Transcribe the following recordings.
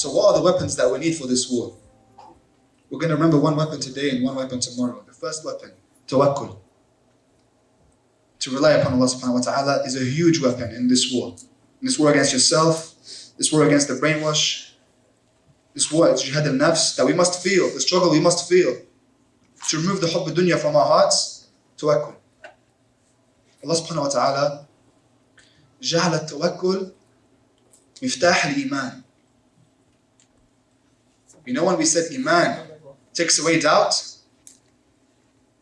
So what are the weapons that we need for this war? We're going to remember one weapon today and one weapon tomorrow. The first weapon, tawakkul. To rely upon Allah subhanahu wa ta'ala is a huge weapon in this war. In this war against yourself, this war against the brainwash, this war, jihad al-nafs, that we must feel, the struggle we must feel. To remove the hubb dunya from our hearts, tawakkul. Allah subhanahu wa ta'ala جعل التوكل مفتاح الإيمان. You know when we said Iman takes away doubt?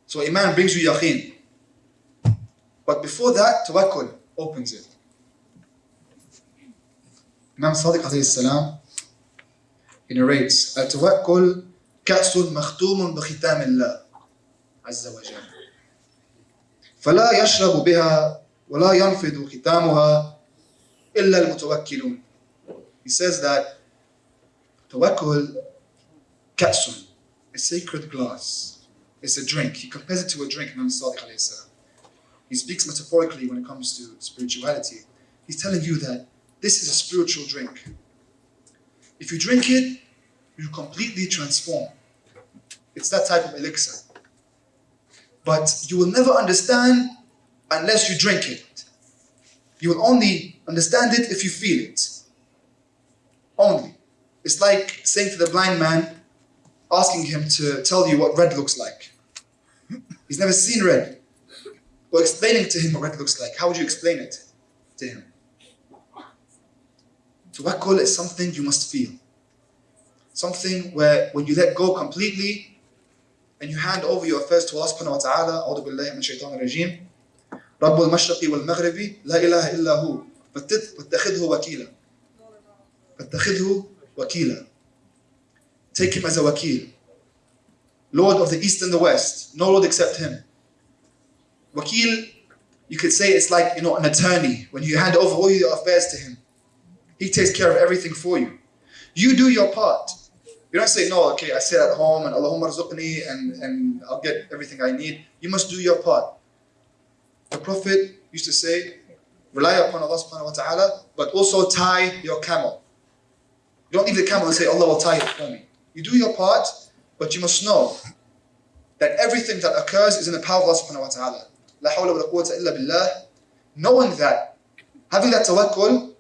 So Iman brings you yaqeen. But before that, tawakkul opens it. Imam Sadiq alayhi salam, he narrates, التوكل كأس مختوم بختام الله عز وجل فلا يشرب بها ولا ينفذ ختامها إلا المتوكلون He says that Tawakkul, katsun, a sacred glass. It's a drink. He compares it to a drink, Imam Sadiq He speaks metaphorically when it comes to spirituality. He's telling you that this is a spiritual drink. If you drink it, you completely transform. It's that type of elixir. But you will never understand unless you drink it. You will only understand it if you feel it. Only. It's like saying to the blind man, asking him to tell you what red looks like. He's never seen red. Or explaining to him what red looks like. How would you explain it to him? Tawakkul is something you must feel. Something where when you let go completely and you hand over your affairs to Allah subhanahu wa ta'ala, أعوذ بالله من الشيطان الرجيم رب المشرق والمغرب لا إله إلا هو فاتخذه وكيلا فاتخذه wakila. Take him as a wakil. Lord of the East and the West. No Lord except him. Wakil, you could say it's like, you know, an attorney. When you hand over all your affairs to him, he takes care of everything for you. You do your part. You don't say, no, okay, I sit at home and Allahumma arzuqni and, and I'll get everything I need. You must do your part. The Prophet used to say, rely upon Allah subhanahu wa ta'ala, but also tie your camel. You don't leave the camel and say, Allah will tie it for me. You do your part, but you must know that everything that occurs is in the power of Allah subhanahu wa ta'ala. La hawla wa quwwata illa billah. Knowing that, having that tawakkul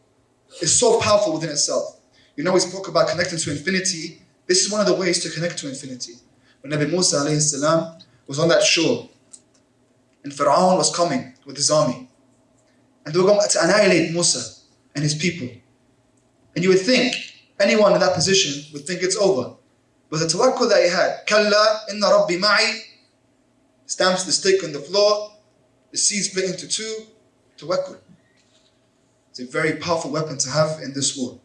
is so powerful within itself. You know, we spoke about connecting to infinity. This is one of the ways to connect to infinity. When Nabi Musa alayhi salam was on that shore, and Pharaoh was coming with his army. And they were going to annihilate Musa and his people. And you would think, anyone in that position would think it's over. But the tawakkul that he had, Kalla inna rabbi ma'i, stamps the stick on the floor, the sea split into two, tawakkul. It's a very powerful weapon to have in this war.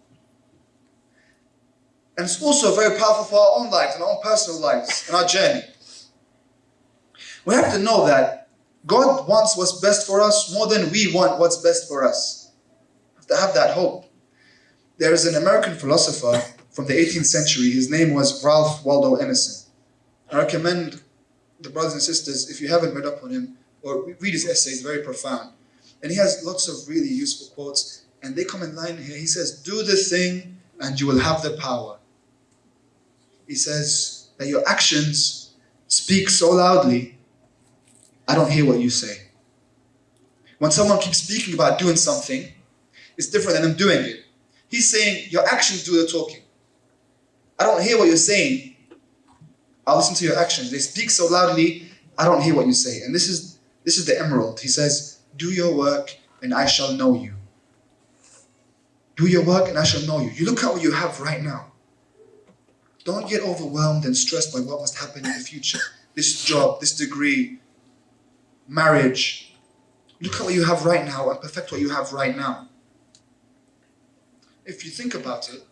And it's also very powerful for our own lives and our own personal lives and our journey. We have to know that God wants what's best for us more than we want what's best for us. We have to have that hope. There is an American philosopher from the 18th century. His name was Ralph Waldo Emerson. I recommend the brothers and sisters, if you haven't read up on him, or read his essays, very profound. And he has lots of really useful quotes, and they come in line here. He says, Do the thing, and you will have the power. He says that your actions speak so loudly, I don't hear what you say. When someone keeps speaking about doing something, it's different than them doing it. He's saying, Your actions do the talking. I don't hear what you're saying. I'll listen to your actions. They speak so loudly, I don't hear what you say. And this is this is the emerald. He says, Do your work and I shall know you. Do your work and I shall know you. You look at what you have right now. Don't get overwhelmed and stressed by what must happen in the future. This job, this degree, marriage. Look at what you have right now and perfect what you have right now. If you think about it,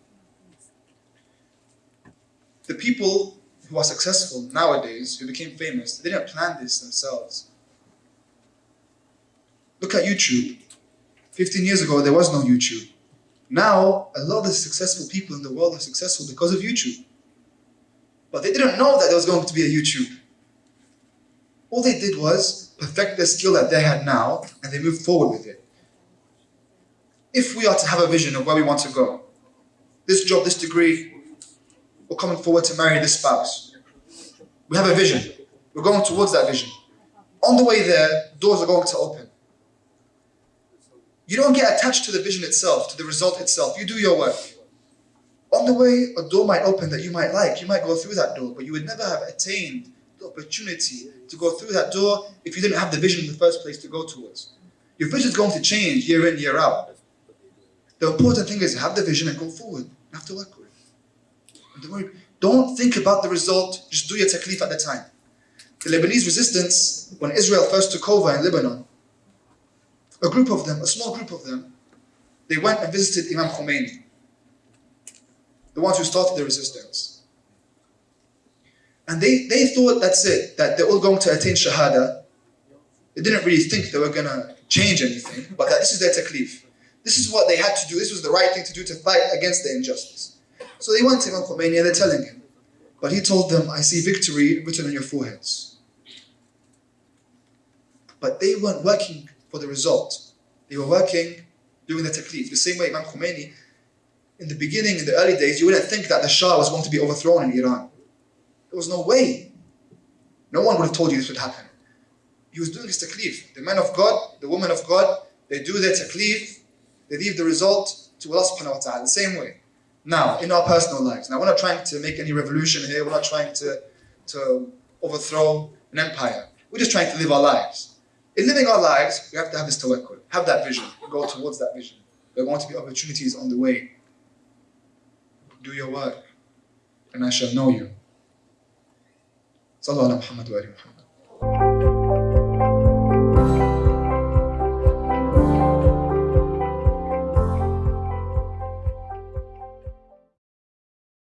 the people who are successful nowadays, who became famous, they didn't plan this themselves. Look at YouTube. 15 years ago, there was no YouTube. Now, a lot of the successful people in the world are successful because of YouTube. But they didn't know that there was going to be a YouTube. All they did was perfect the skill that they had now, and they moved forward with it. If we are to have a vision of where we want to go, this job, this degree, or coming forward to marry this spouse. We have a vision. We're going towards that vision. On the way there, doors are going to open. You don't get attached to the vision itself, to the result itself. You do your work. On the way, a door might open that you might like. You might go through that door, but you would never have attained the opportunity to go through that door if you didn't have the vision in the first place to go towards. Your vision is going to change year in, year out. The important thing is have the vision and go forward. You have to work with it. Don't, don't think about the result, just do your taklif at the time. The Lebanese resistance, when Israel first took over in Lebanon, a group of them, a small group of them, they went and visited Imam Khomeini, the ones who started the resistance. And they, they thought that's it, that they're all going to attain Shahada. They didn't really think they were going to change anything, but that this is their taklif. This is what they had to do. This was the right thing to do to fight against the injustice. So they went to Imam Khomeini and they're telling him. But he told them, I see victory written on your foreheads. But they weren't working for the result. They were working, doing the taklif. The same way Imam Khomeini, in the beginning, in the early days, you wouldn't think that the Shah was going to be overthrown in Iran. There was no way. No one would have told you this would happen. He was doing his taklif. The men of God, the women of God, they do their taklif, they leave the result to Allah subhanahu wa ta'ala, the same way. Now, in our personal lives, now we're not trying to make any revolution here, we're not trying to, to overthrow an empire. We're just trying to live our lives. In living our lives, we have to have this tawakkul, have that vision, go towards that vision. There are going to be opportunities on the way. Do your work, and I shall know you. Sallallahu Muhammad wa Muhammad.